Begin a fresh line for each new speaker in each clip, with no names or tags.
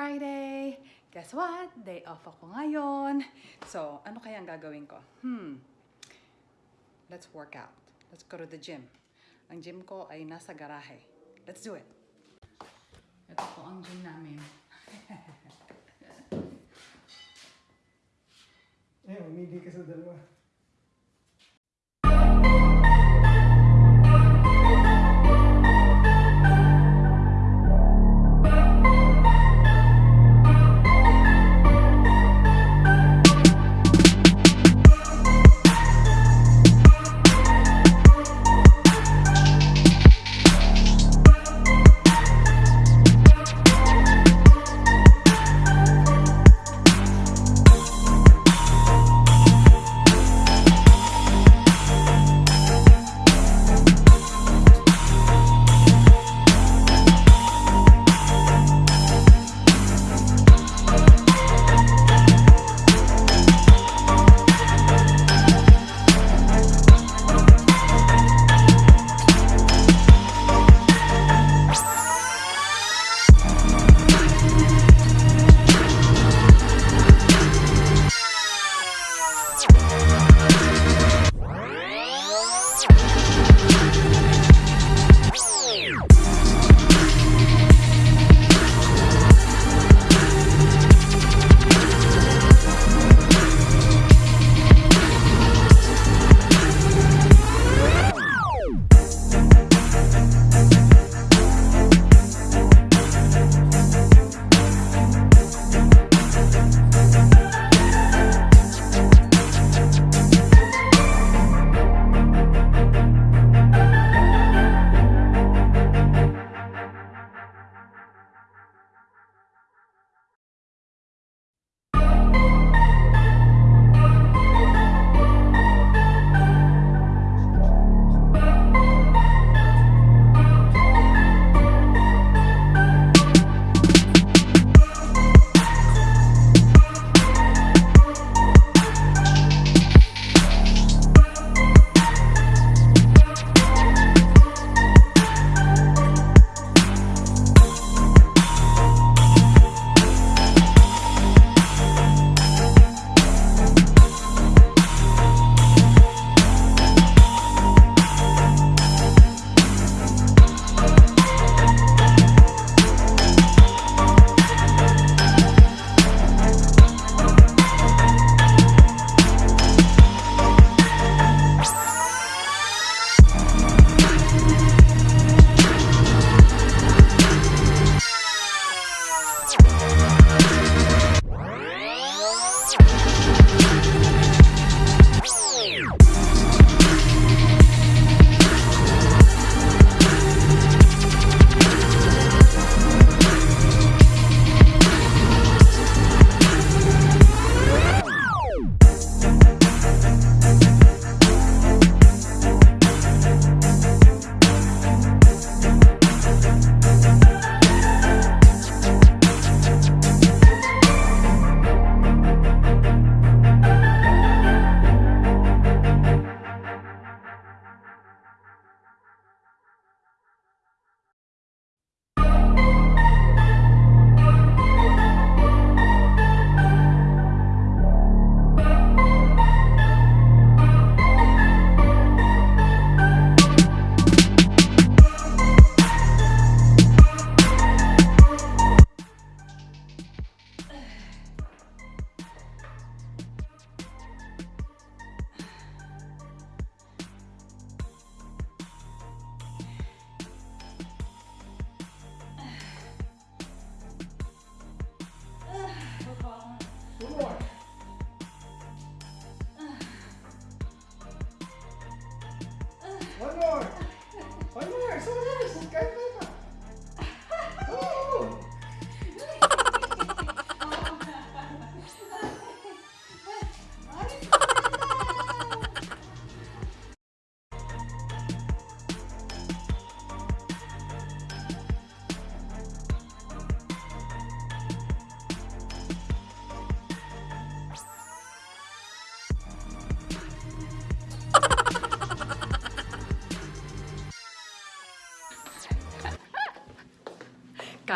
Friday. Guess what? Day off ako ngayon. So, ano kaya ang gagawin ko? Hmm. Let's work out. Let's go to the gym. Ang gym ko ay nasa garahe. Let's do it. Ito po ang gym namin.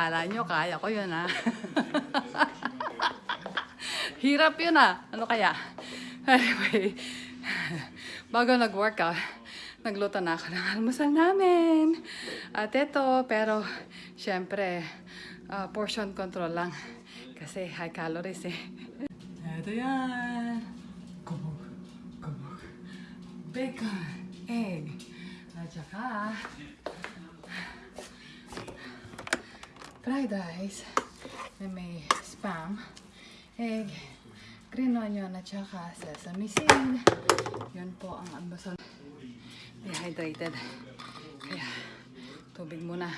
akala nyo, kaya ko yun ah. Hirap yun ah. Ano kaya? Anyway, bago nag-workout, nagluto na ako ng almusal namin. At ito, pero syempre, uh, portion control lang. Kasi high calories eh. Ito yan. Kubog, kubog. Bacon, egg, at saka fried rice, na may spam, egg, green onion at saka sesame seed. Yun po ang ambasol. Dehydrated. Kaya tubig muna.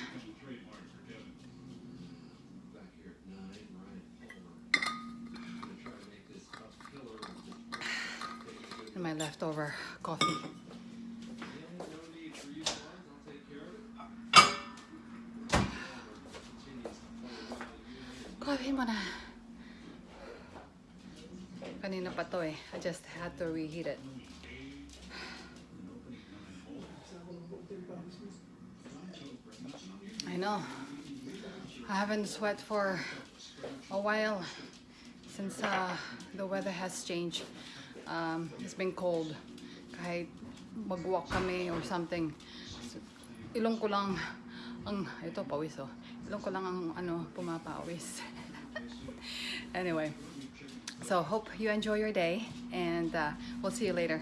And my leftover coffee. Grabe mo na. Kanina pa to eh. I just had to reheat it. I know. I haven't sweat for a while since uh, the weather has changed. Um, it's been cold. Kahit mag-walk kami or something. ilong ko lang ang, ito pawis oh. Ilong ko lang ang ano, pumapawis. anyway, so hope you enjoy your day and uh, we'll see you later.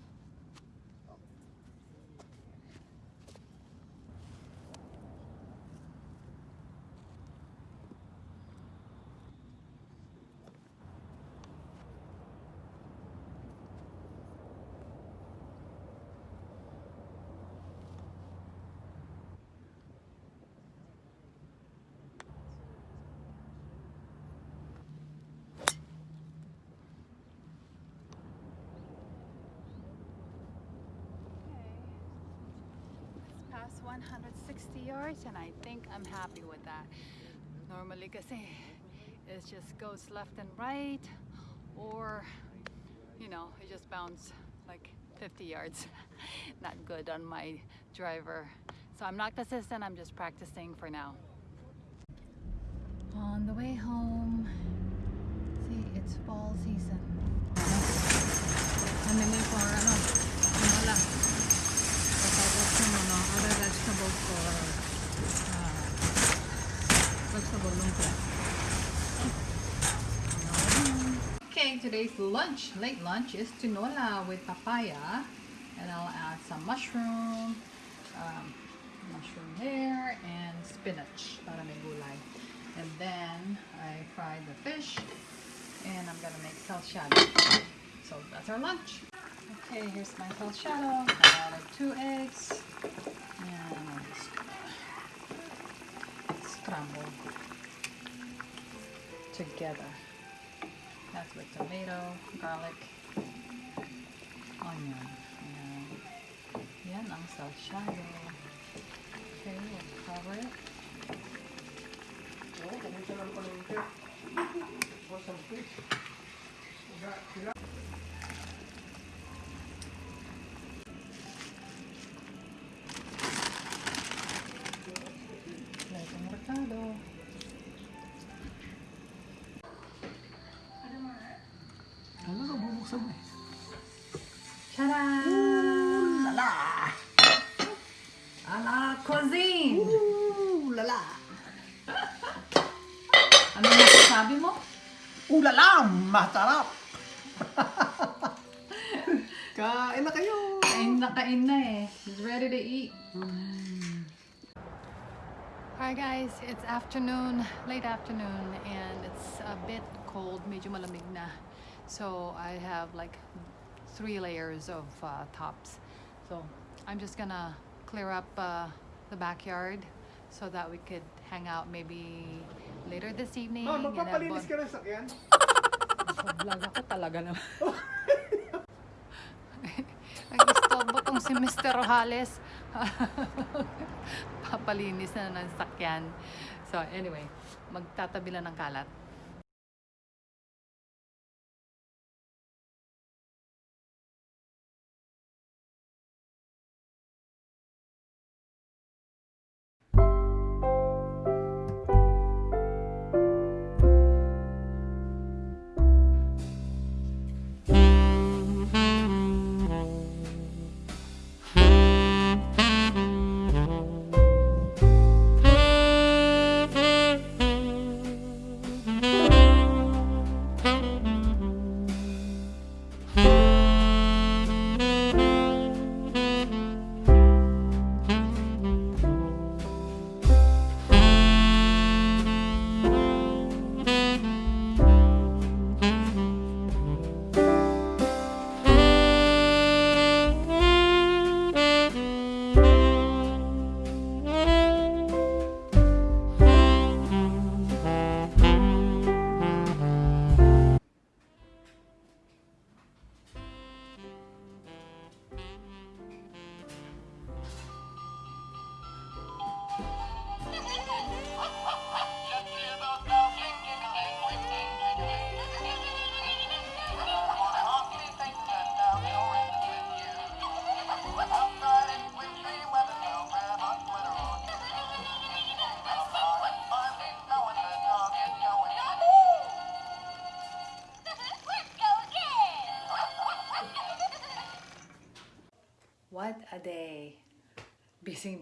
almost 160 yards and I think I'm happy with that. Normally kasi it just goes left and right or you know it just bounces like 50 yards. Not good on my driver. So I'm not consistent, I'm just practicing for now. On the way home, see it's fall season. I'm in for today's lunch, late lunch, is tinola with papaya. And I'll add some mushroom, um, mushroom there, and spinach para may gulay. And then I fry the fish, and I'm gonna make salchado. So that's our lunch. Okay, here's my salchado. I added two eggs, and I'm just gonna scramble together. That's with tomato, garlic, onion. Yan ang salsa Okay, we'll cover it.
Oh, you lang pala yung tip. What's some fish? Masarap! kain na kayo!
Kain na kain na eh. He's ready to eat. Alright guys, it's afternoon, late afternoon, and it's a bit cold, medyo malamig na. So I have like three layers of uh, tops. So I'm just gonna clear up uh, the backyard so that we could hang out maybe later this evening. Ma'am,
magpapalinis ka ng sakyan?
Vlog ako talaga naman. Nag-stop tong si Mr. Rojales. Papalinis na ng sakyan. So anyway, magtatabi lang ng kalat.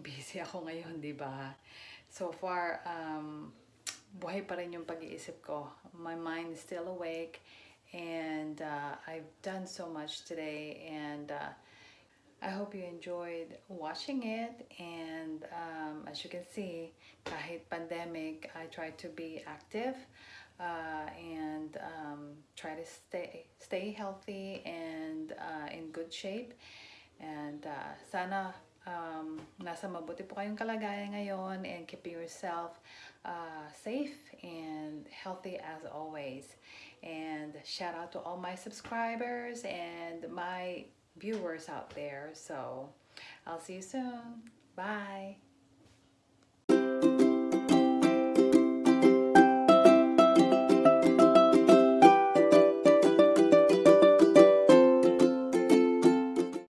maging busy ako ngayon, di ba? So far, um, buhay pa rin yung pag-iisip ko. My mind is still awake and uh, I've done so much today and uh, I hope you enjoyed watching it and um, as you can see, kahit pandemic, I try to be active uh, and um, try to stay, stay healthy and uh, in good shape. And uh, sana um, nasa mabuti po kayong kalagayan ngayon and keeping yourself uh, safe and healthy as always. And shout out to all my subscribers and my viewers out there. So I'll see you soon. Bye.